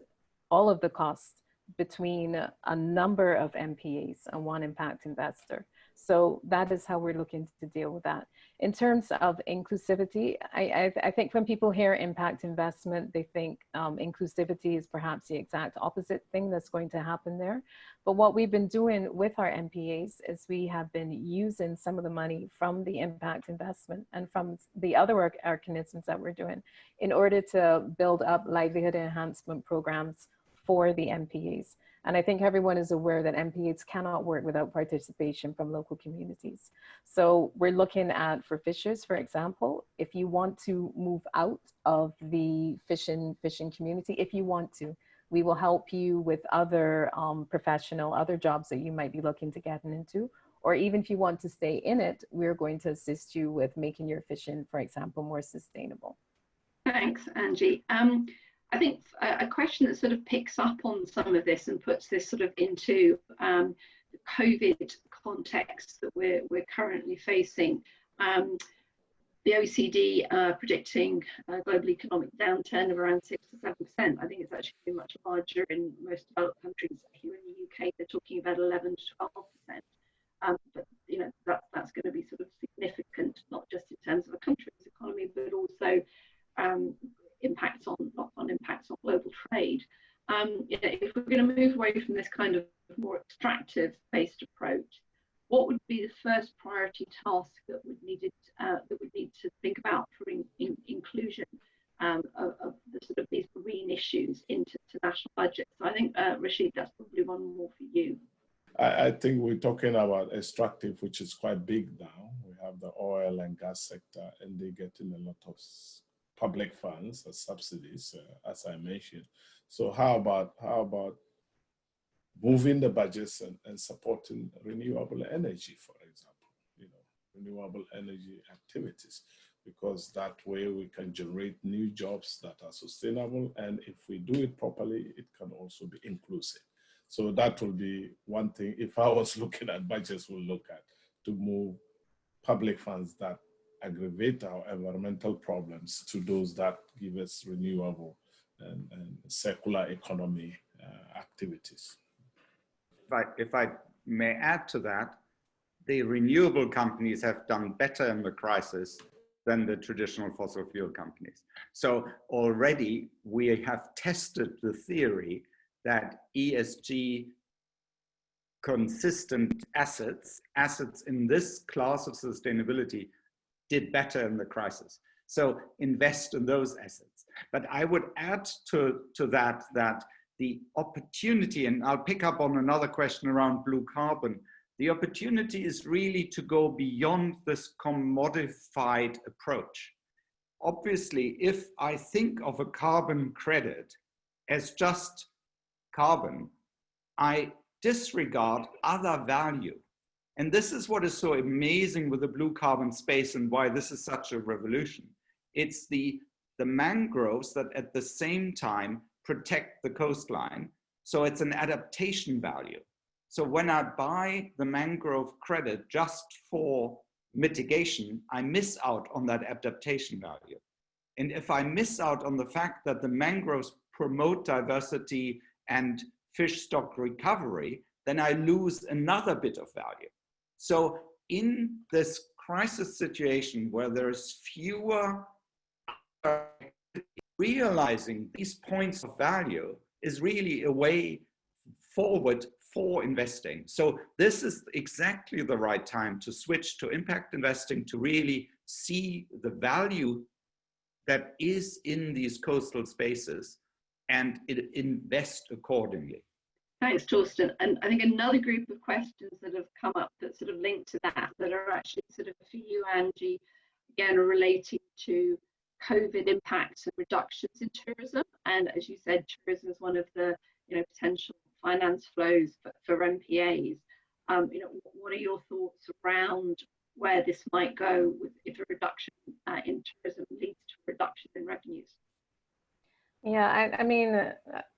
all of the costs between a number of MPAs and one impact investor. So that is how we're looking to deal with that. In terms of inclusivity, I, I, I think when people hear impact investment, they think um, inclusivity is perhaps the exact opposite thing that's going to happen there. But what we've been doing with our MPAs is we have been using some of the money from the impact investment and from the other mechanisms that we're doing in order to build up livelihood enhancement programs for the MPAs. And I think everyone is aware that MPAs cannot work without participation from local communities. So we're looking at, for fishers, for example, if you want to move out of the fishing, fishing community, if you want to, we will help you with other um, professional, other jobs that you might be looking to get into. Or even if you want to stay in it, we're going to assist you with making your fishing, for example, more sustainable. Thanks, Angie. Um, I think a, question that sort of picks up on some of this and puts this sort of into um, the COVID context that we're, we're currently facing. Um, the OECD uh, predicting a global economic downturn of around six to seven percent. I think it's actually much larger in most developed countries. Here in the UK, they're talking about 11 to 12 percent. Um, but you know that, that's going to be sort of significant, not just in terms of a country's economy, but also um, impacts on on impacts on global trade. Um, you know, if we're going to move away from this kind of more extractive based approach, what would be the first priority task that would needed uh, that would need to think about for in, in, inclusion um, of, of, the sort of these green issues into national budgets? So I think uh, Rashid, that's probably one more for you. I, I, think we're talking about extractive, which is quite big now. We have the oil and gas sector, and they're getting a lot of public funds or subsidies, uh, as I mentioned. So how about how about moving the budgets and, and supporting renewable energy, for example, you know, renewable energy activities, because that way we can generate new jobs that are sustainable. And if we do it properly, it can also be inclusive. So that will be one thing, if I was looking at budgets, we'll look at to move public funds that aggravate our environmental problems to those that give us renewable and, and circular economy uh, activities. If I, if I may add to that, the renewable companies have done better in the crisis than the traditional fossil fuel companies. So already we have tested the theory that ESG consistent assets, assets in this class of sustainability did better in the crisis. So invest in those assets. But I would add to, to that, that the opportunity, and I'll pick up on another question around blue carbon, the opportunity is really to go beyond this commodified approach. Obviously, if I think of a carbon credit as just carbon, I disregard other value. And this is what is so amazing with the blue carbon space and why this is such a revolution. It's the, the mangroves that at the same time protect the coastline. So it's an adaptation value. So when I buy the mangrove credit just for mitigation, I miss out on that adaptation value. And if I miss out on the fact that the mangroves promote diversity and fish stock recovery, then I lose another bit of value. So in this crisis situation where there's fewer realizing these points of value is really a way forward for investing. So this is exactly the right time to switch to impact investing to really see the value that is in these coastal spaces and invest accordingly. Thanks, Torsten. And I think another group of questions that have come up that sort of link to that, that are actually sort of for you, Angie, again, relating to COVID impacts and reductions in tourism. And as you said, tourism is one of the you know potential finance flows for, for MPAs. Um, you know, what are your thoughts around where this might go with, if a reduction uh, in tourism leads to a reduction in revenues? Yeah, I, I, mean,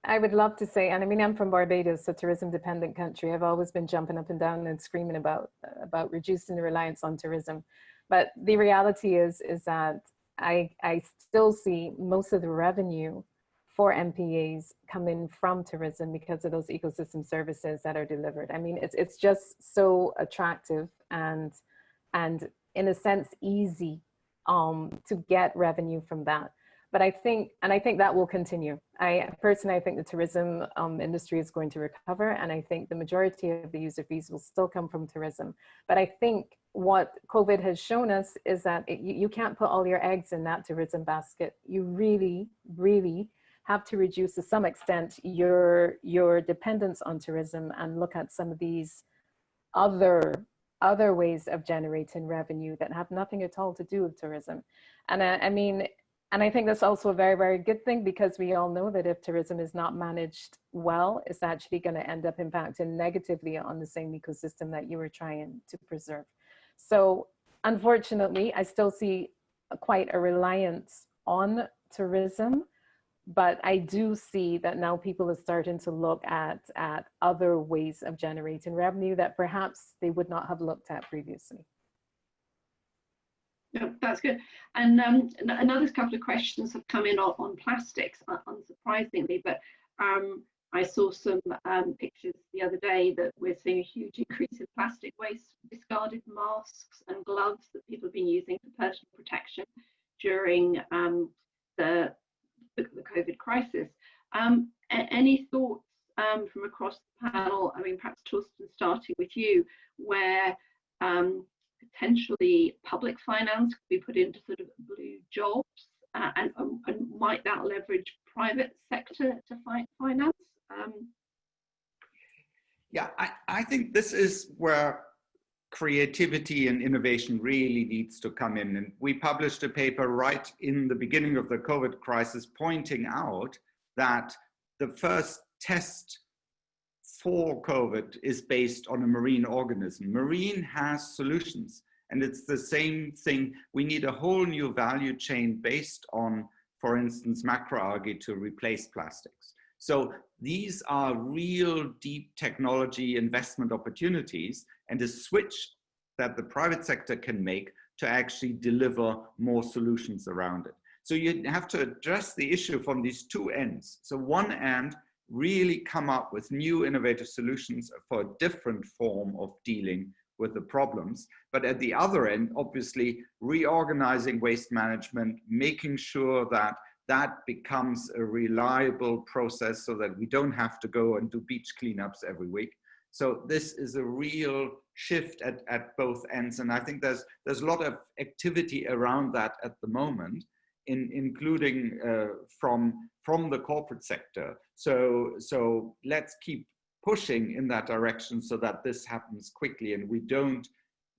I would love to say, and I mean, I'm from Barbados, a tourism-dependent country. I've always been jumping up and down and screaming about about reducing the reliance on tourism. But the reality is, is that I, I still see most of the revenue for MPAs coming from tourism because of those ecosystem services that are delivered. I mean, it's, it's just so attractive and, and in a sense, easy um, to get revenue from that. But I think, and I think that will continue. I personally, I think the tourism um, industry is going to recover and I think the majority of the user fees will still come from tourism. But I think what COVID has shown us is that it, you, you can't put all your eggs in that tourism basket. You really, really have to reduce to some extent your, your dependence on tourism and look at some of these other, other ways of generating revenue that have nothing at all to do with tourism. And I, I mean, and I think that's also a very, very good thing because we all know that if tourism is not managed well, it's actually going to end up impacting negatively on the same ecosystem that you were trying to preserve. So unfortunately, I still see quite a reliance on tourism but I do see that now people are starting to look at, at other ways of generating revenue that perhaps they would not have looked at previously. That's good. And um, another couple of questions have come in on, on plastics, unsurprisingly, but um, I saw some um, pictures the other day that we're seeing a huge increase in plastic waste, discarded masks and gloves that people have been using for personal protection during um, the the, the COVID crisis. Um, any thoughts um, from across the panel? I mean, perhaps Torsten, starting with you, where um, potentially public finance could be put into sort of blue jobs, uh, and, um, and might that leverage private sector to fight finance? Um, yeah, I, I think this is where creativity and innovation really needs to come in. And we published a paper right in the beginning of the COVID crisis pointing out that the first test for COVID is based on a marine organism. Marine has solutions and it's the same thing. We need a whole new value chain based on, for instance, macroalgae to replace plastics. So these are real deep technology investment opportunities and a switch that the private sector can make to actually deliver more solutions around it. So you have to address the issue from these two ends. So one end, really come up with new innovative solutions for a different form of dealing with the problems. But at the other end, obviously reorganizing waste management, making sure that that becomes a reliable process so that we don't have to go and do beach cleanups every week. So this is a real shift at, at both ends. And I think there's, there's a lot of activity around that at the moment, in, including uh, from, from the corporate sector. So, so let's keep pushing in that direction so that this happens quickly and we don't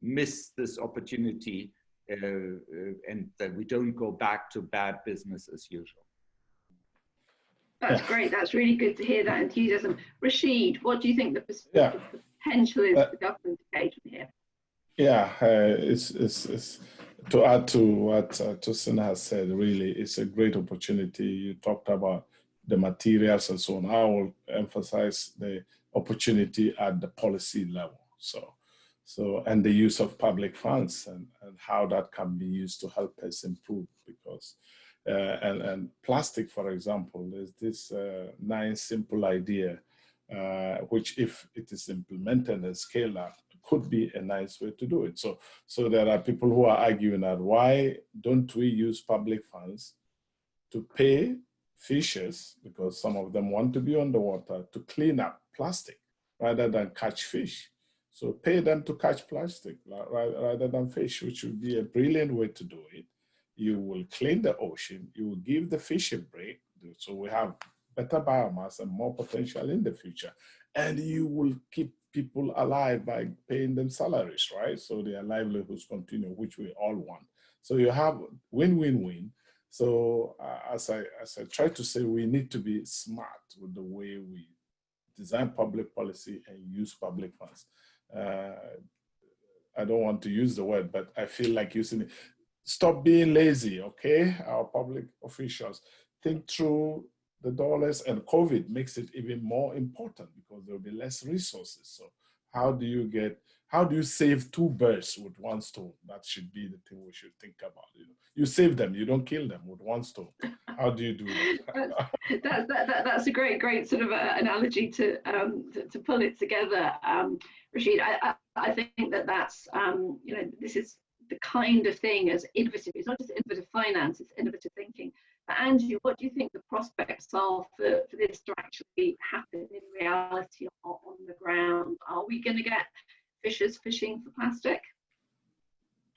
miss this opportunity uh, uh, and that we don't go back to bad business as usual. That's great. That's really good to hear that enthusiasm. Rashid, what do you think the, yeah. potential is uh, for government engagement here? Yeah, uh, it's, it's, it's, to add to what uh, Torsten has said, really, it's a great opportunity. You talked about the materials and so on. I will emphasize the opportunity at the policy level. So, so and the use of public funds and, and how that can be used to help us improve because uh, and, and plastic, for example, there's this uh, nice, simple idea, uh, which if it is implemented and scaled up, could be a nice way to do it. So, so there are people who are arguing that why don't we use public funds to pay fishers, because some of them want to be underwater, to clean up plastic rather than catch fish. So pay them to catch plastic rather than fish, which would be a brilliant way to do it you will clean the ocean, you will give the fish a break, so we have better biomass and more potential in the future. And you will keep people alive by paying them salaries, right? So their livelihoods continue, which we all want. So you have win-win-win. So uh, as, I, as I try to say, we need to be smart with the way we design public policy and use public funds. Uh, I don't want to use the word, but I feel like using it stop being lazy, okay? Our public officials think through the dollars and COVID makes it even more important because there'll be less resources. So how do you get, how do you save two birds with one stone? That should be the thing we should think about. You know, you save them, you don't kill them with one stone. How do you do that? that's, that, that, that's a great, great sort of uh, analogy to, um, to, to pull it together. Um, Rashid, I, I, I think that that's, um, you know, this is the kind of thing as innovative. It's not just innovative finance, it's innovative thinking. But Angie, what do you think the prospects are for, for this to actually happen in reality on, on the ground? Are we going to get fishers fishing for plastic?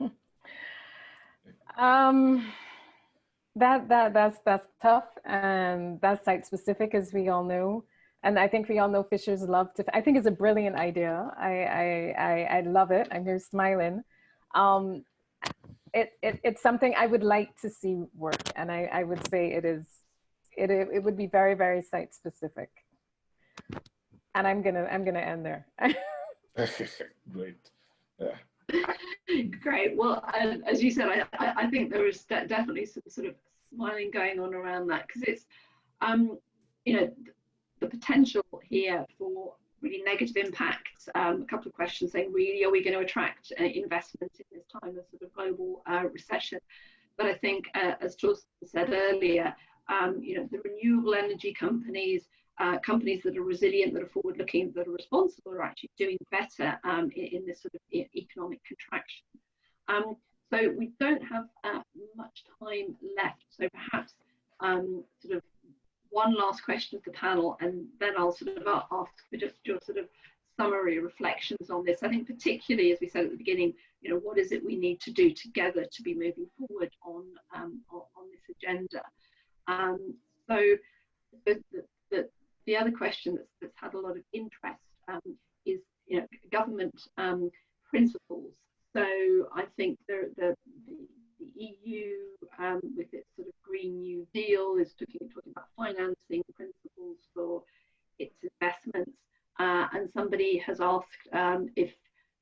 Um, that that that's that's tough and that's site specific as we all know and I think we all know fishers love to. I think it's a brilliant idea. I I I, I love it. I'm here smiling um, it, it, it's something I would like to see work. And I, I would say it is, it, it would be very, very site specific. And I'm gonna, I'm gonna end there. Great. Yeah. Great. Well, uh, as you said, I, I, I think there is de definitely some sort of smiling going on around that because it's, um, you know, the potential here for really negative impacts. Um, a couple of questions saying, really, are we going to attract uh, investment in this time of sort of global uh, recession? But I think, uh, as Torsten said earlier, um, you know, the renewable energy companies, uh, companies that are resilient, that are forward-looking, that are responsible, are actually doing better um, in, in, this sort of economic contraction. Um, so we don't have uh, much time left. So perhaps um, sort of one last question of the panel, and then I'll sort of ask for just your sort of summary reflections on this. I think particularly, as we said at the beginning, you know, what is it we need to do together to be moving forward on um, on, this agenda? Um, so the, the, the, other question that's, that's, had a lot of interest um, is you know, government um, principles. So I think the, the, the EU um, with its sort of Green New Deal is talking, talking about financing principles for its investments. Uh, and somebody has asked um, if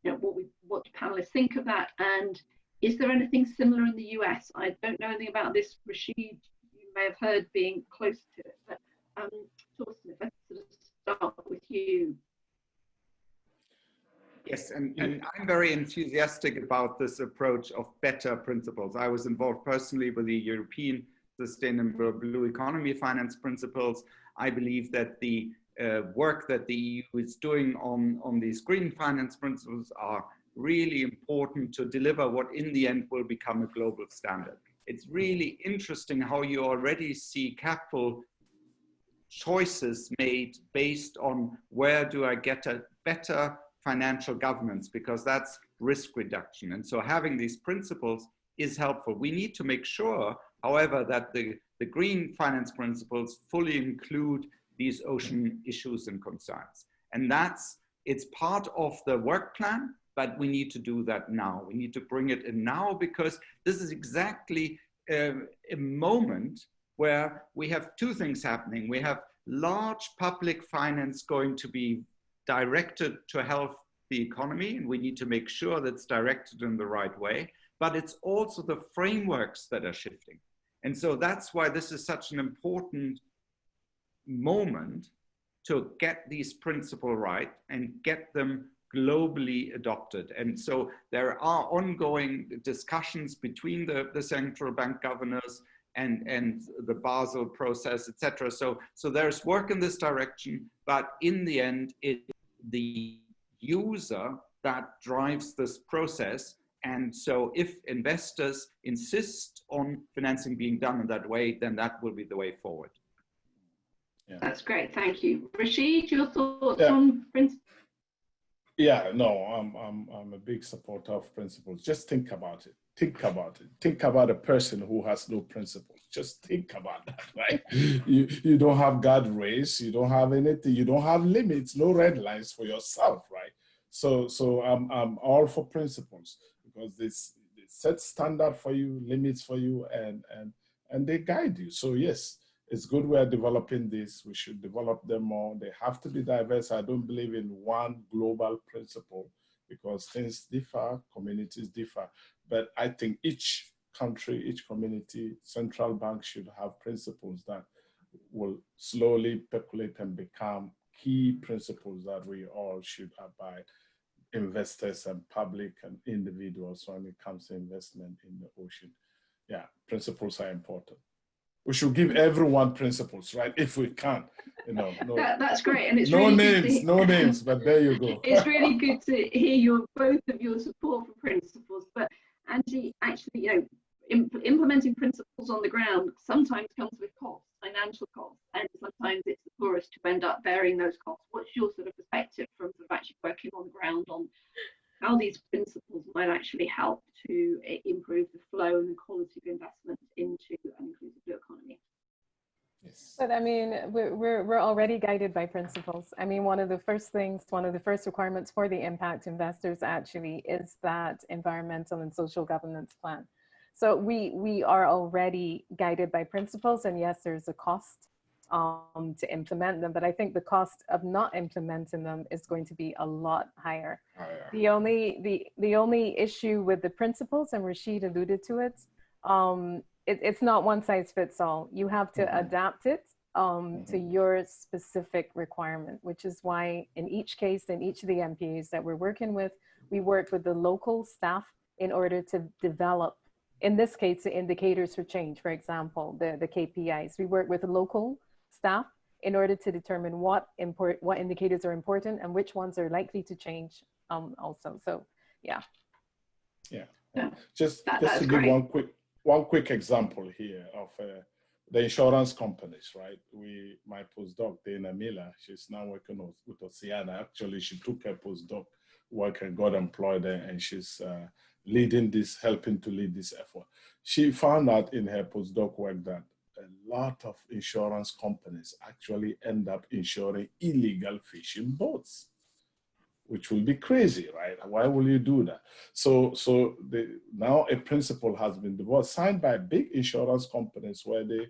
you know what we what panelists think of that, and is there anything similar in the US? I don't know anything about this. Rashid, you may have heard being close to it, but um, Torsten, if I sort of start with you. Yes, and, and I'm very enthusiastic about this approach of better principles. I was involved personally with the European Sustainable Blue Economy Finance Principles. I believe that the uh, work that the EU is doing on, on these green finance principles are really important to deliver what in the end will become a global standard. It's really interesting how you already see capital choices made based on where do I get a better financial governance because that's risk reduction. And so having these principles is helpful. We need to make sure, however, that the, the green finance principles fully include these ocean issues and concerns. And that's, it's part of the work plan, but we need to do that now. We need to bring it in now because this is exactly a, a moment where we have two things happening. We have large public finance going to be directed to help the economy, and we need to make sure that's directed in the right way, but it's also the frameworks that are shifting. And so that's why this is such an important moment to get these principles right and get them globally adopted. And so there are ongoing discussions between the, the central bank governors and, and the Basel process, etc. So, so there's work in this direction, but in the end, it, the user that drives this process. And so if investors insist on financing being done in that way, then that will be the way forward. Yeah. That's great, thank you. Rashid, your thoughts yeah. on principles? Yeah, no, I'm, I'm, I'm a big supporter of principles. Just think about it. Think about it. Think about a person who has no principles. Just think about that, right? you, you don't have guardrails. You don't have anything. You don't have limits, no red lines for yourself, right? So, so I'm, I'm all for principles because this set standard for you, limits for you, and, and, and they guide you. So yes, it's good we are developing this. We should develop them more. They have to be diverse. I don't believe in one global principle because things differ, communities differ. But I think each country, each community, central bank should have principles that will slowly percolate and become key principles that we all should abide, investors and public and individuals when it comes to investment in the ocean. Yeah, principles are important we should give everyone principles, right? If we can, you know. No, that, that's great, and it's no really names, no names, but there you go. It's really good to hear your both of your support for principles. But Angie, actually, you know, imp implementing principles on the ground sometimes comes with costs, financial costs, and sometimes it's the poorest who end up bearing those costs. What's your sort of perspective from sort of actually working on the ground on how these principles might actually help to eh, improve the flow and the quality of investment into an inclusive blue economy. Yes. But I mean, we're, we're, we're already guided by principles. I mean, one of the first things, one of the first requirements for the impact investors actually is that environmental and social governance plan. So we, we are already guided by principles and yes, there's a cost um, to implement them, but I think the cost of not implementing them is going to be a lot higher. higher. The only the the only issue with the principles, and Rashid alluded to it, um, it it's not one size fits all. You have to mm -hmm. adapt it um, to Mhm. your specific requirement, which is why in each case, in each of the MPAs that we're working with, we work with the local staff in order to develop, in this case, the indicators for change, for example, the, the KPIs. We work with local staff in order to determine what import, what indicators are important and which ones are likely to change um, also. So yeah. Yeah, just, That- just that's to give one quick, one quick example here of uh, the insurance companies, right? We, my postdoc, Dana Miller, she's now working with, with Oceana. Actually, she took her postdoc work and got employed there, and she's uh, leading this, helping to lead this effort. She found out in her postdoc work that a lot of insurance companies actually end up insuring illegal fishing boats which will be crazy, right? Why will you do that? So, so the, now a principle has been developed, signed by big insurance companies where they,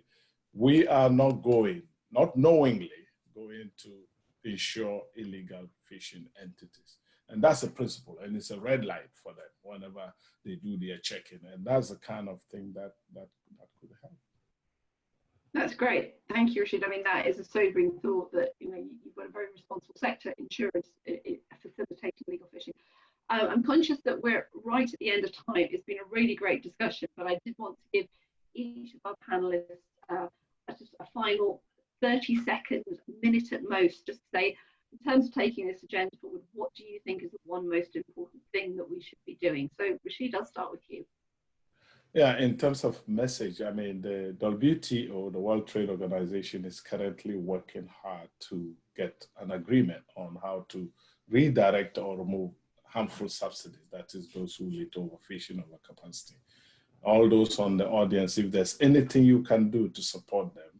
we are not going, not knowingly going to insure illegal fishing entities. And that's a principle, and it's a red light for them whenever they do their checking. And that's the kind of thing that that, that could help. That's great. Thank you, Rashid. I mean, that is a sobering thought that, you know, you- you've got a very responsible sector, insurance, i- i- facilitating legal fishing. Um, I'm conscious that we're right at the end of time. It's been a really great discussion, but I did want to give each of our panelists uh, a- just a final 30 seconds, minute at most, just to say, in terms of taking this agenda forward, what do you think is the one most important thing that we should be doing? So, Rashid, I'll start with you. Yeah, in terms of message, I mean, the WTO, the World Trade Organization, is currently working hard to get an agreement on how to redirect or remove harmful subsidies, that is, those who lead to overfishing, overcapacity. All those on the audience, if there's anything you can do to support them,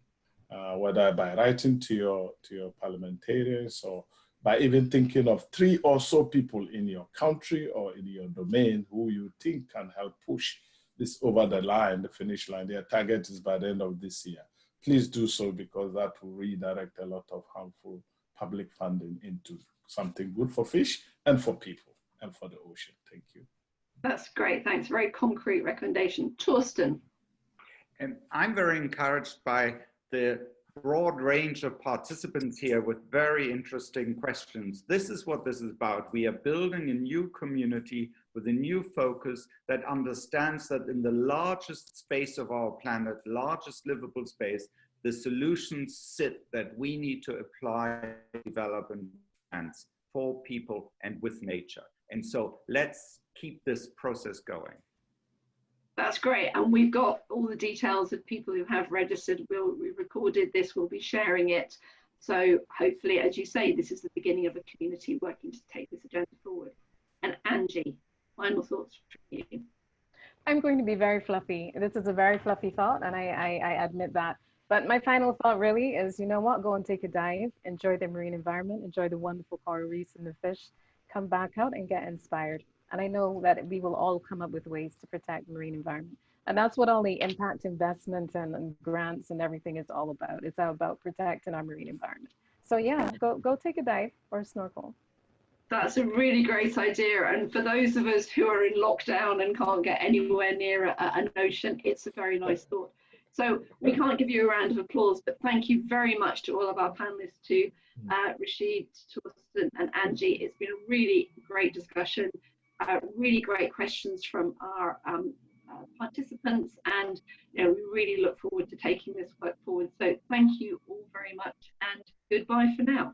uh, whether by writing to your to your parliamentarians or by even thinking of three or so people in your country or in your domain who you think can help push this over the line, the finish line. Their target is by the end of this year. Please do so because that will redirect a lot of harmful public funding into something good for fish and for people and for the ocean. Thank you. That's great. Thanks. Very concrete recommendation. Torsten. And I'm very encouraged by the broad range of participants here with very interesting questions. This is what this is about. We are building a new community with a new focus that understands that in the largest space of our planet, largest livable space, the solutions sit that we need to apply, develop, and for people and with nature. And so let's keep this process going. That's great. And we've got all the details of people who have registered. We'll, we recorded this, we'll be sharing it. So hopefully, as you say, this is the beginning of a community working to take this agenda forward. And Angie, final thoughts from you. I'm going to be very fluffy. This is a very fluffy thought, and I, I, I admit that. But my final thought really is, you know what? Go and take a dive, enjoy the marine environment, enjoy the wonderful coral reefs and the fish, come back out and get inspired. And I know that we will all come up with ways to protect the marine environment. And that's what all the impact investments and, and grants and everything is all about. It's all about protecting our marine environment. So yeah, go go take a dive or a snorkel. That's a really great idea. And for those of us who are in lockdown and can't get anywhere near a, an ocean, it's a very nice thought. So we can't give you a round of applause, but thank you very much to all of our panelists, to uh, Rashid, Torsten, and Angie. It's been a really great discussion, uh, really great questions from our um, uh, participants, and you know, we really look forward to taking this work forward. So thank you all very much, and goodbye for now.